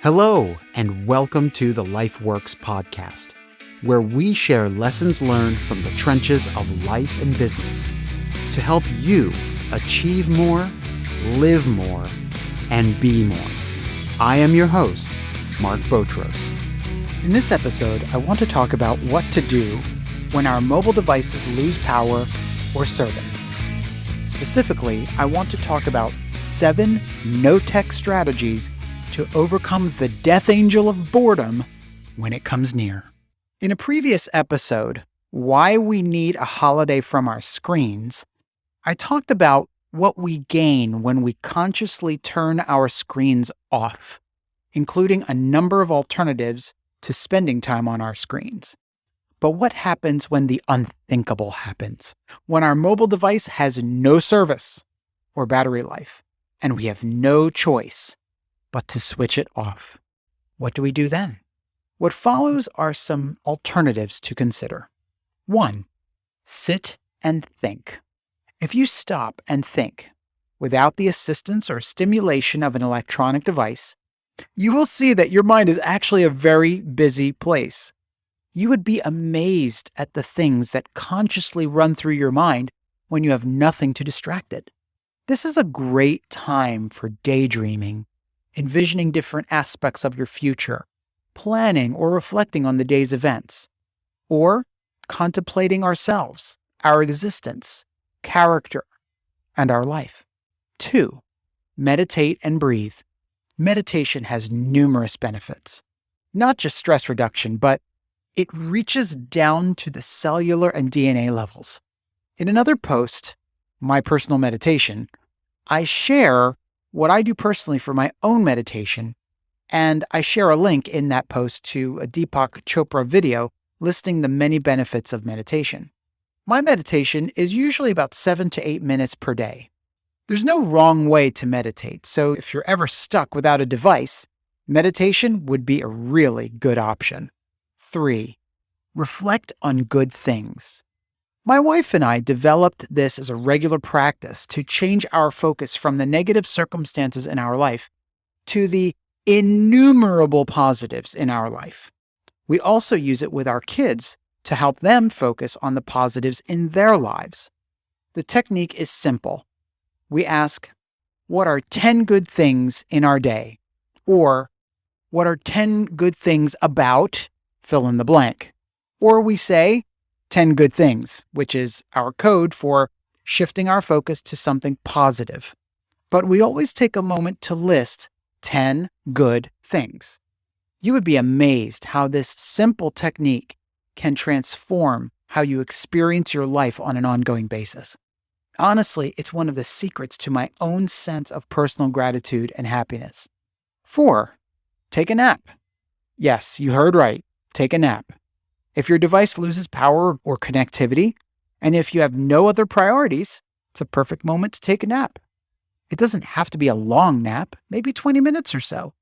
Hello, and welcome to the LifeWorks podcast, where we share lessons learned from the trenches of life and business to help you achieve more, live more, and be more. I am your host, Mark Botros. In this episode, I want to talk about what to do when our mobile devices lose power or service. Specifically, I want to talk about seven no tech strategies to overcome the death angel of boredom when it comes near. In a previous episode, Why We Need a Holiday from Our Screens, I talked about what we gain when we consciously turn our screens off, including a number of alternatives to spending time on our screens. But what happens when the unthinkable happens? When our mobile device has no service or battery life, and we have no choice but to switch it off. What do we do then? What follows are some alternatives to consider. 1. Sit and think. If you stop and think, without the assistance or stimulation of an electronic device, you will see that your mind is actually a very busy place. You would be amazed at the things that consciously run through your mind when you have nothing to distract it. This is a great time for daydreaming envisioning different aspects of your future, planning or reflecting on the day's events, or contemplating ourselves, our existence, character, and our life. Two, meditate and breathe. Meditation has numerous benefits, not just stress reduction, but it reaches down to the cellular and DNA levels. In another post, My Personal Meditation, I share what I do personally for my own meditation, and I share a link in that post to a Deepak Chopra video listing the many benefits of meditation. My meditation is usually about seven to eight minutes per day. There's no wrong way to meditate, so if you're ever stuck without a device, meditation would be a really good option. 3. Reflect on good things. My wife and I developed this as a regular practice to change our focus from the negative circumstances in our life to the innumerable positives in our life. We also use it with our kids to help them focus on the positives in their lives. The technique is simple. We ask, What are 10 good things in our day? Or, What are 10 good things about fill in the blank? Or we say, 10 good things, which is our code for shifting our focus to something positive. But we always take a moment to list 10 good things. You would be amazed how this simple technique can transform how you experience your life on an ongoing basis. Honestly, it's one of the secrets to my own sense of personal gratitude and happiness. Four, take a nap. Yes, you heard right. Take a nap. If your device loses power or connectivity, and if you have no other priorities, it's a perfect moment to take a nap. It doesn't have to be a long nap, maybe 20 minutes or so.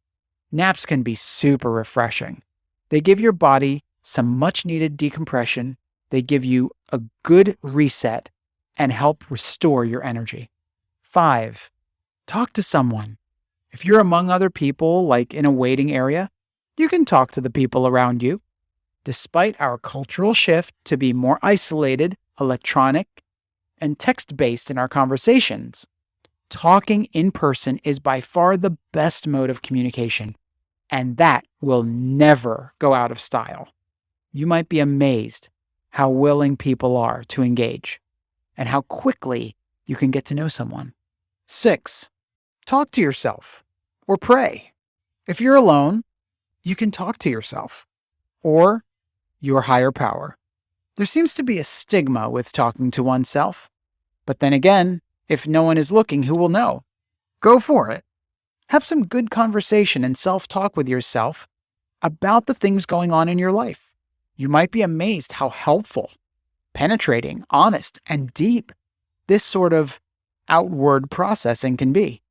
Naps can be super refreshing. They give your body some much needed decompression, they give you a good reset, and help restore your energy. 5. Talk to someone. If you're among other people, like in a waiting area, you can talk to the people around you. Despite our cultural shift to be more isolated, electronic, and text based in our conversations, talking in person is by far the best mode of communication, and that will never go out of style. You might be amazed how willing people are to engage and how quickly you can get to know someone. Six, talk to yourself or pray. If you're alone, you can talk to yourself or your higher power. There seems to be a stigma with talking to oneself. But then again, if no one is looking, who will know? Go for it. Have some good conversation and self talk with yourself about the things going on in your life. You might be amazed how helpful, penetrating, honest, and deep this sort of outward processing can be.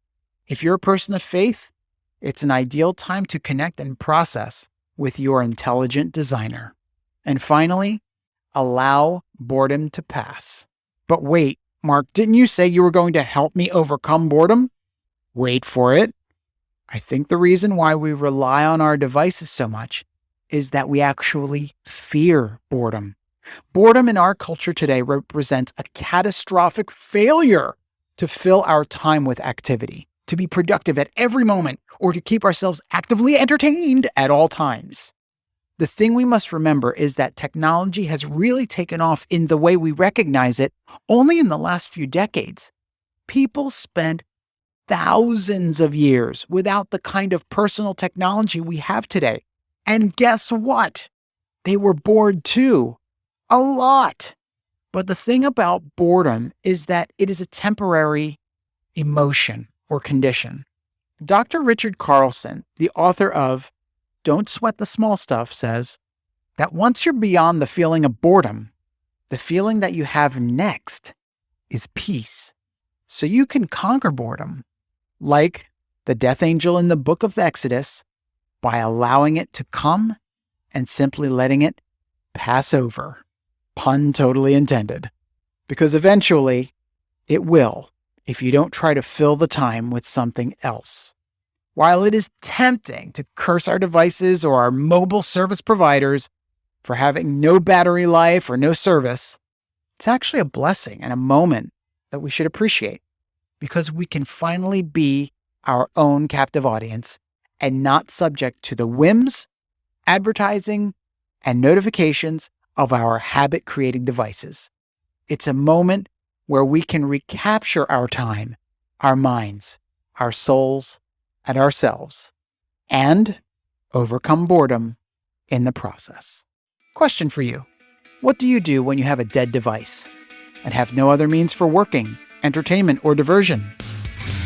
If you're a person of faith, it's an ideal time to connect and process with your intelligent designer. And finally, allow boredom to pass. But wait, Mark, didn't you say you were going to help me overcome boredom? Wait for it. I think the reason why we rely on our devices so much is that we actually fear boredom. Boredom in our culture today represents a catastrophic failure to fill our time with activity, to be productive at every moment, or to keep ourselves actively entertained at all times. The thing we must remember is that technology has really taken off in the way we recognize it only in the last few decades. People spent thousands of years without the kind of personal technology we have today. And guess what? They were bored too. A lot. But the thing about boredom is that it is a temporary emotion or condition. Dr. Richard Carlson, the author of Don't Sweat the Small Stuff, says that once you're beyond the feeling of boredom, the feeling that you have next is peace. So you can conquer boredom like the death angel in the book of Exodus, by allowing it to come and simply letting it pass over. Pun totally intended. Because eventually it will if you don't try to fill the time with something else. While it is tempting to curse our devices or our mobile service providers for having no battery life or no service, it's actually a blessing and a moment that we should appreciate because we can finally be our own captive audience and not subject to the whims, advertising, and notifications of our habit creating devices. It's a moment where we can recapture our time, our minds, our souls, and ourselves, and overcome boredom in the process. Question for you What do you do when you have a dead device and have no other means for working entertainment, or diversion.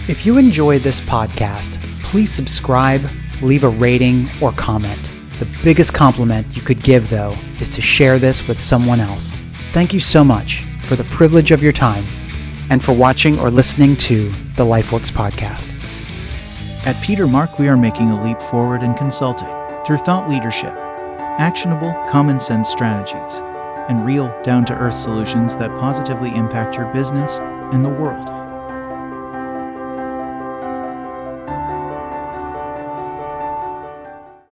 If you enjoy this podcast, please subscribe, leave a rating, or comment. The biggest compliment you could give, though, is to share this with someone else. Thank you so much for the privilege of your time and for watching or listening to the LifeWorks podcast. At Peter Mark, we are making a leap forward in consulting through thought leadership, actionable, common sense strategies, and real, down to earth solutions that positively impact your business and the world.